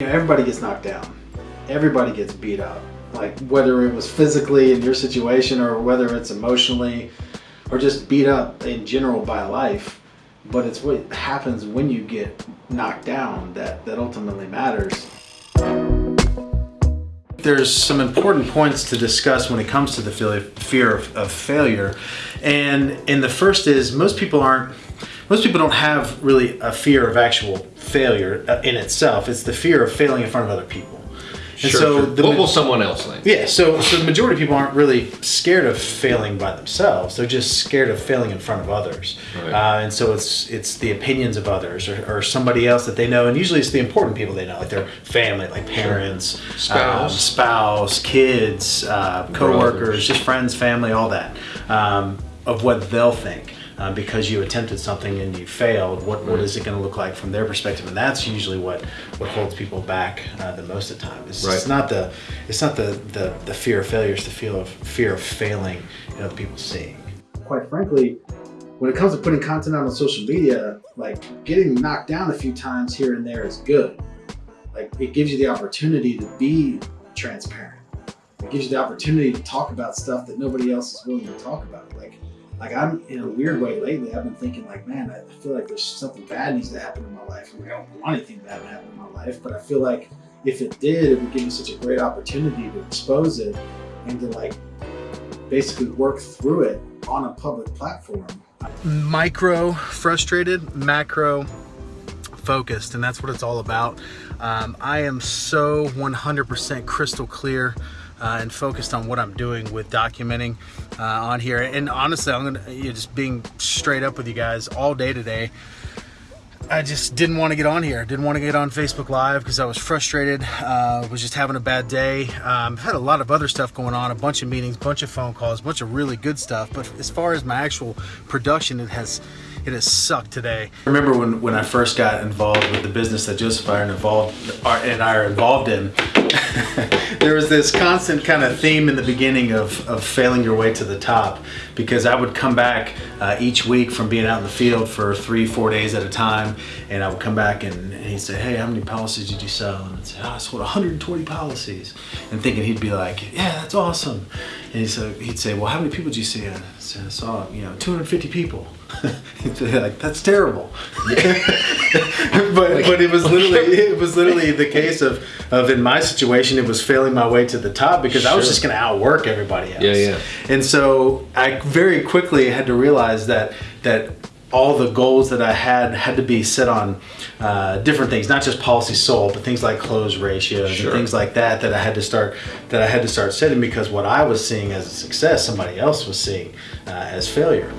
You know, everybody gets knocked down. Everybody gets beat up. Like whether it was physically in your situation or whether it's emotionally or just beat up in general by life. But it's what happens when you get knocked down that, that ultimately matters. There's some important points to discuss when it comes to the fear of, of failure. And, and the first is most people aren't most people don't have really a fear of actual failure uh, in itself. It's the fear of failing in front of other people. And sure, so the, what will someone else think? Yeah, so so the majority of people aren't really scared of failing by themselves. They're just scared of failing in front of others, right. uh, and so it's it's the opinions of others or, or, somebody else that they know, and usually it's the important people they know, like their family, like parents, sure. spouse, um, spouse, kids, uh, coworkers, Brothers. just friends, family, all that, um, of what they'll think uh, because you attempted something and you failed, what, what is it going to look like from their perspective? And that's usually what, what holds people back uh, the most of the time. It's, right. it's not the it's not the, the, the fear of failure, it's the feel of fear of failing in other people seeing. Quite frankly, when it comes to putting content out on social media, like getting knocked down a few times here and there is good. Like it gives you the opportunity to be transparent. It gives you the opportunity to talk about stuff that nobody else is willing to talk about. Like like I'm in a weird way lately. I've been thinking like, man, I feel like there's something bad needs to happen in my life. Mean, I don't want anything bad to happen in my life, but I feel like if it did, it would give me such a great opportunity to expose it and to like basically work through it on a public platform. Micro frustrated, macro focused, and that's what it's all about. Um, I am so 100% crystal clear uh, and focused on what I'm doing with documenting uh, on here. And honestly, I'm gonna you know, just being straight up with you guys all day today. I just didn't want to get on here. Didn't want to get on Facebook Live because I was frustrated. Uh, was just having a bad day. Um, had a lot of other stuff going on, a bunch of meetings, bunch of phone calls, bunch of really good stuff. But as far as my actual production, it has it has sucked today. I remember when, when I first got involved with the business that Joseph and I are involved, and I are involved in, there was this constant kind of theme in the beginning of, of failing your way to the top because I would come back uh, each week from being out in the field for three, four days at a time, and I would come back and, and he'd say, hey, how many policies did you sell? And I'd say, oh, I sold 120 policies. And thinking he'd be like, yeah, that's awesome. And he'd say, he'd say well, how many people did you see? And I saw, you know, 250 people. Like that's terrible but but it was literally it was literally the case of of in my situation it was failing my way to the top because sure. I was just going to outwork everybody else yeah yeah and so I very quickly had to realize that that all the goals that I had had to be set on uh, different things, not just policy sold, but things like close ratios sure. and things like that that I had to start that I had to start setting because what I was seeing as a success, somebody else was seeing uh, as failure.